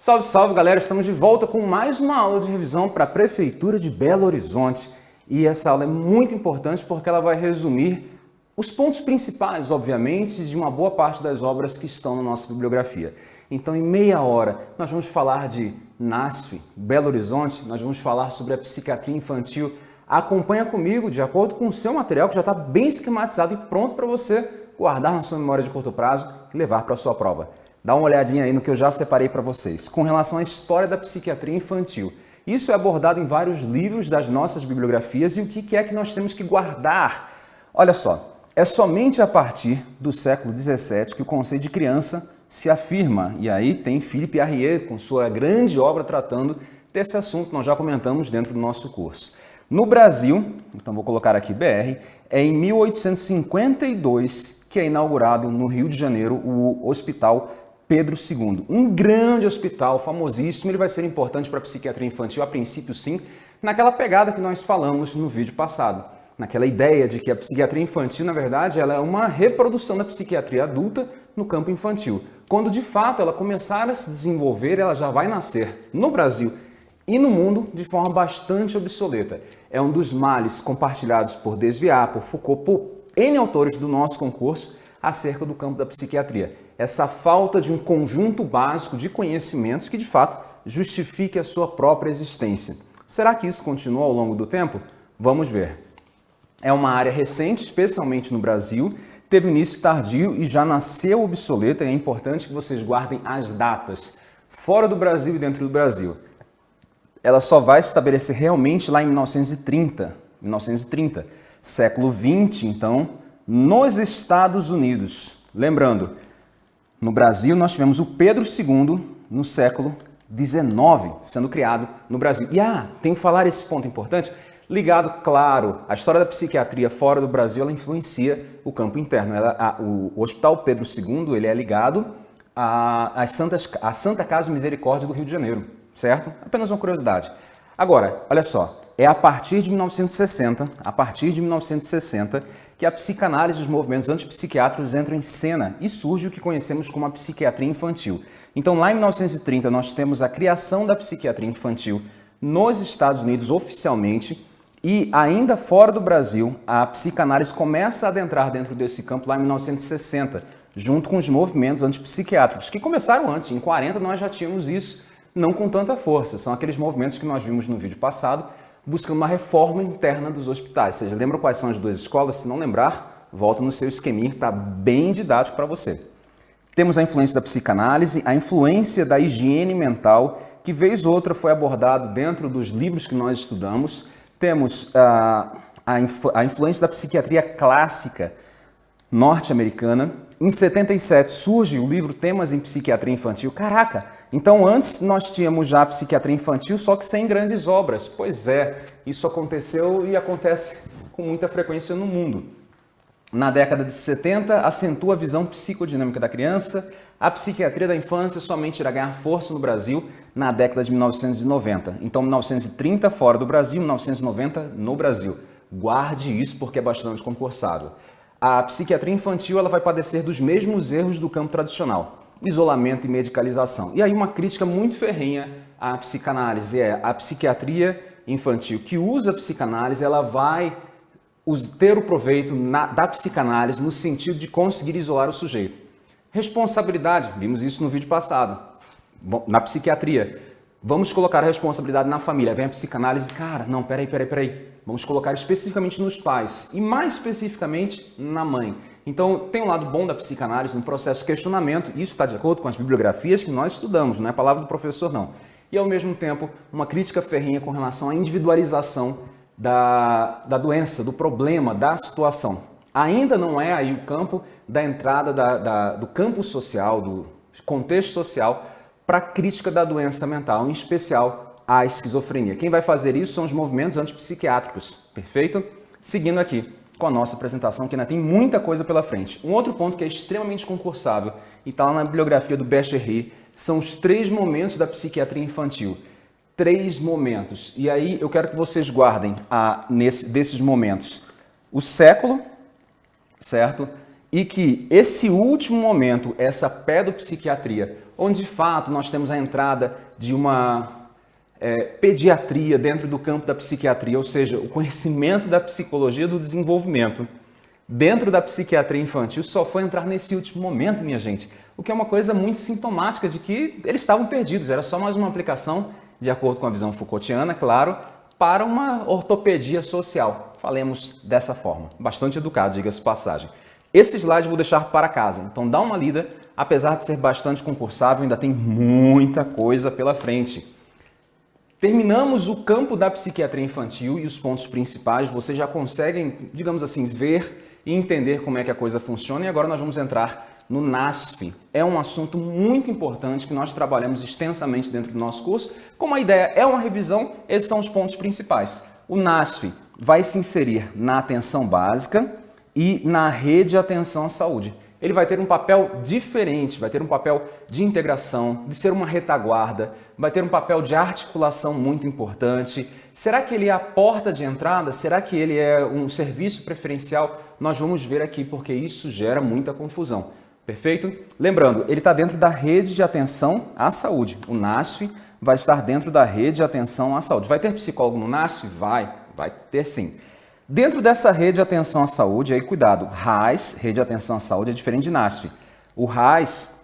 Salve, salve galera! Estamos de volta com mais uma aula de revisão para a Prefeitura de Belo Horizonte. E essa aula é muito importante porque ela vai resumir os pontos principais, obviamente, de uma boa parte das obras que estão na nossa bibliografia. Então, em meia hora, nós vamos falar de NASF, Belo Horizonte, nós vamos falar sobre a psiquiatria infantil. Acompanha comigo, de acordo com o seu material, que já está bem esquematizado e pronto para você guardar na sua memória de curto prazo e levar para a sua prova. Dá uma olhadinha aí no que eu já separei para vocês, com relação à história da psiquiatria infantil. Isso é abordado em vários livros das nossas bibliografias e o que é que nós temos que guardar. Olha só, é somente a partir do século XVII que o conceito de criança se afirma. E aí tem Philippe Arrier com sua grande obra tratando desse assunto, nós já comentamos dentro do nosso curso. No Brasil, então vou colocar aqui BR, é em 1852 que é inaugurado no Rio de Janeiro o Hospital Pedro II. Um grande hospital, famosíssimo, ele vai ser importante para a psiquiatria infantil, a princípio sim, naquela pegada que nós falamos no vídeo passado. Naquela ideia de que a psiquiatria infantil, na verdade, ela é uma reprodução da psiquiatria adulta no campo infantil. Quando de fato ela começar a se desenvolver, ela já vai nascer no Brasil e no mundo de forma bastante obsoleta. É um dos males compartilhados por Desviar, por Foucault, por N autores do nosso concurso acerca do campo da psiquiatria essa falta de um conjunto básico de conhecimentos que, de fato, justifique a sua própria existência. Será que isso continua ao longo do tempo? Vamos ver. É uma área recente, especialmente no Brasil, teve início tardio e já nasceu obsoleta e é importante que vocês guardem as datas, fora do Brasil e dentro do Brasil. Ela só vai se estabelecer realmente lá em 1930, 1930, século 20, então, nos Estados Unidos. Lembrando, no Brasil, nós tivemos o Pedro II no século XIX sendo criado no Brasil. E ah, tem que falar esse ponto importante, ligado, claro, a história da psiquiatria fora do Brasil, ela influencia o campo interno. Ela, a, o, o, Hospital Pedro II, ele é ligado à, Santas, à Santa Casa Misericórdia do Rio de Janeiro, certo? Apenas uma curiosidade. Agora, olha só, é a partir de 1960, a partir de 1960, que a psicanálise e os movimentos antipsiquiátricos entram em cena e surge o que conhecemos como a psiquiatria infantil. Então, lá em 1930, nós temos a criação da psiquiatria infantil nos Estados Unidos oficialmente e ainda fora do Brasil, a psicanálise começa a adentrar dentro desse campo lá em 1960, junto com os movimentos antipsiquiátricos, que começaram antes. Em 40 nós já tínhamos isso, não com tanta força. São aqueles movimentos que nós vimos no vídeo passado, buscando uma reforma interna dos hospitais. Ou seja, lembra quais são as duas escolas? Se não lembrar, volta no seu esqueminha, está bem didático para você. Temos a influência da psicanálise, a influência da higiene mental, que vez ou outra foi abordado dentro dos livros que nós estudamos. Temos ah, a, influ a influência da psiquiatria clássica norte-americana. Em 77 surge o livro Temas em Psiquiatria Infantil. Caraca, então, antes nós tínhamos já a psiquiatria infantil, só que sem grandes obras. Pois é, isso aconteceu e acontece com muita frequência no mundo. Na década de 70, acentua a visão psicodinâmica da criança. A psiquiatria da infância somente irá ganhar força no Brasil na década de 1990. Então, 1930 fora do Brasil, 1990 no Brasil. Guarde isso porque é bastante concursado. A psiquiatria infantil ela vai padecer dos mesmos erros do campo tradicional isolamento e medicalização. E aí uma crítica muito ferrenha à psicanálise é a psiquiatria infantil que usa a psicanálise, ela vai ter o proveito na, da psicanálise no sentido de conseguir isolar o sujeito. Responsabilidade, vimos isso no vídeo passado, na psiquiatria. Vamos colocar a responsabilidade na família. Vem a psicanálise, cara, não, peraí, peraí, peraí. Vamos colocar especificamente nos pais e mais especificamente na mãe. Então, tem um lado bom da psicanálise no processo de questionamento, isso está de acordo com as bibliografias que nós estudamos, não é palavra do professor não. E, ao mesmo tempo, uma crítica ferrinha com relação à individualização da, da doença, do problema, da situação. Ainda não é aí o campo da entrada da, da, do campo social, do contexto social, para a crítica da doença mental, em especial a esquizofrenia. Quem vai fazer isso são os movimentos antipsiquiátricos, perfeito? Seguindo aqui com a nossa apresentação, que ainda tem muita coisa pela frente. Um outro ponto que é extremamente concursável e está lá na bibliografia do Becherry são os três momentos da psiquiatria infantil. Três momentos. E aí eu quero que vocês guardem a, nesse, desses momentos o século, certo? E que esse último momento, essa pedopsiquiatria, onde de fato nós temos a entrada de uma é, pediatria dentro do campo da psiquiatria, ou seja, o conhecimento da psicologia do desenvolvimento dentro da psiquiatria infantil só foi entrar nesse último momento, minha gente, o que é uma coisa muito sintomática de que eles estavam perdidos, era só mais uma aplicação, de acordo com a visão Foucaultiana, claro, para uma ortopedia social. Falemos dessa forma. Bastante educado, diga-se passagem. Esse slide eu vou deixar para casa, então dá uma lida, apesar de ser bastante concursável, ainda tem muita coisa pela frente. Terminamos o campo da psiquiatria infantil e os pontos principais, vocês já conseguem, digamos assim, ver e entender como é que a coisa funciona e agora nós vamos entrar no NASF. É um assunto muito importante que nós trabalhamos extensamente dentro do nosso curso. Como a ideia é uma revisão, esses são os pontos principais. O NASF vai se inserir na atenção básica, e na rede de atenção à saúde. Ele vai ter um papel diferente, vai ter um papel de integração, de ser uma retaguarda, vai ter um papel de articulação muito importante. Será que ele é a porta de entrada? Será que ele é um serviço preferencial? Nós vamos ver aqui, porque isso gera muita confusão. Perfeito? Lembrando, ele está dentro da rede de atenção à saúde. O NASF vai estar dentro da rede de atenção à saúde. Vai ter psicólogo no NASF? Vai, vai ter sim. Dentro dessa rede de atenção à saúde, aí cuidado, RAIS, rede de atenção à saúde, é diferente de NASF. O RAIS,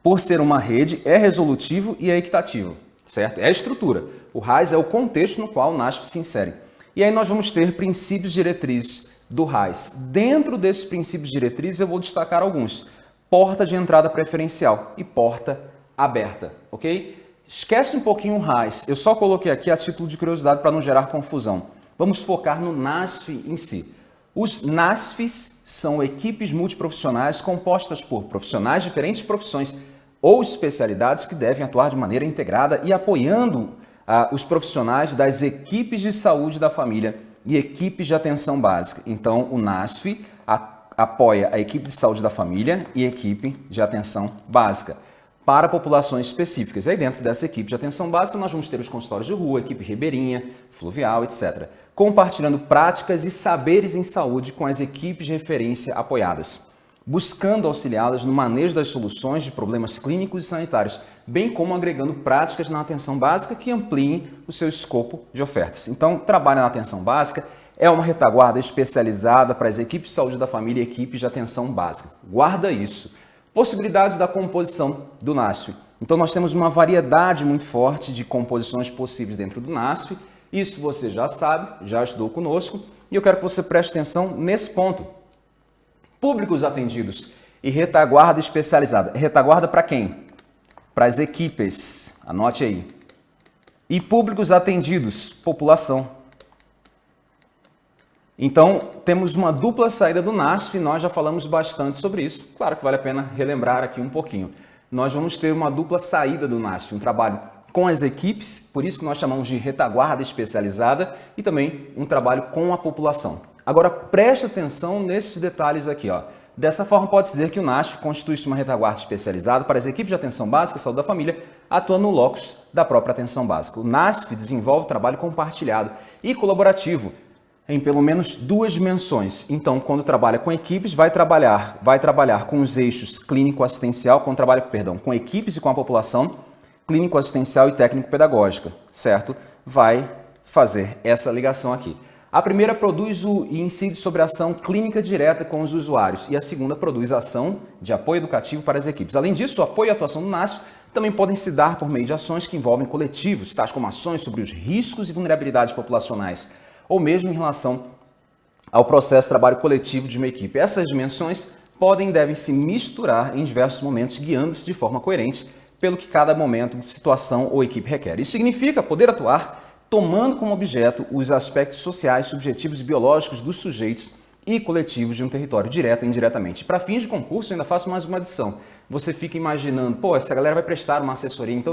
por ser uma rede, é resolutivo e é equitativo, certo? É a estrutura. O RAIS é o contexto no qual o NASF se insere. E aí nós vamos ter princípios diretrizes do RAIS. Dentro desses princípios diretrizes eu vou destacar alguns. Porta de entrada preferencial e porta aberta, ok? Esquece um pouquinho o RAIS. Eu só coloquei aqui a título de curiosidade para não gerar confusão. Vamos focar no NASF em si. Os NASFs são equipes multiprofissionais compostas por profissionais de diferentes profissões ou especialidades que devem atuar de maneira integrada e apoiando ah, os profissionais das equipes de saúde da família e equipes de atenção básica. Então, o NASF apoia a equipe de saúde da família e equipe de atenção básica para populações específicas. Aí dentro dessa equipe de atenção básica nós vamos ter os consultórios de rua, equipe ribeirinha, fluvial, etc compartilhando práticas e saberes em saúde com as equipes de referência apoiadas, buscando auxiliá-las no manejo das soluções de problemas clínicos e sanitários, bem como agregando práticas na atenção básica que ampliem o seu escopo de ofertas. Então, trabalho na atenção básica é uma retaguarda especializada para as equipes de saúde da família e equipes de atenção básica. Guarda isso. Possibilidades da composição do NASF. Então, nós temos uma variedade muito forte de composições possíveis dentro do NASF isso você já sabe, já estudou conosco, e eu quero que você preste atenção nesse ponto. Públicos atendidos e retaguarda especializada. Retaguarda para quem? Para as equipes, anote aí. E públicos atendidos, população. Então, temos uma dupla saída do NASF e nós já falamos bastante sobre isso. Claro que vale a pena relembrar aqui um pouquinho. Nós vamos ter uma dupla saída do NASF, um trabalho com as equipes, por isso que nós chamamos de retaguarda especializada e também um trabalho com a população. Agora preste atenção nesses detalhes aqui. Ó. Dessa forma, pode dizer que o NASF constitui-se uma retaguarda especializada para as equipes de atenção básica e saúde da família, atuando no locus da própria atenção básica. O NASF desenvolve trabalho compartilhado e colaborativo em pelo menos duas dimensões. Então, quando trabalha com equipes, vai trabalhar, vai trabalhar com os eixos clínico-assistencial, quando trabalha, perdão, com equipes e com a população, clínico-assistencial e técnico-pedagógica, certo? Vai fazer essa ligação aqui. A primeira produz o e incide sobre a ação clínica direta com os usuários e a segunda produz a ação de apoio educativo para as equipes. Além disso, o apoio e a atuação do NASF também podem se dar por meio de ações que envolvem coletivos, tais como ações sobre os riscos e vulnerabilidades populacionais, ou mesmo em relação ao processo de trabalho coletivo de uma equipe. Essas dimensões podem e devem se misturar em diversos momentos, guiando-se de forma coerente pelo que cada momento, situação ou equipe requer. Isso significa poder atuar tomando como objeto os aspectos sociais, subjetivos e biológicos dos sujeitos e coletivos de um território, direto e indiretamente. Para fins de concurso, ainda faço mais uma adição. Você fica imaginando, pô, essa galera vai prestar uma assessoria, então